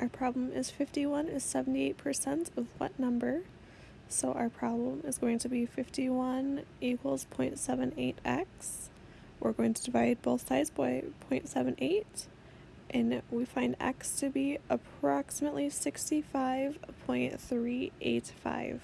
Our problem is 51 is 78% of what number? So our problem is going to be 51 equals 0.78x. We're going to divide both sides by 0.78 and we find x to be approximately 65.385.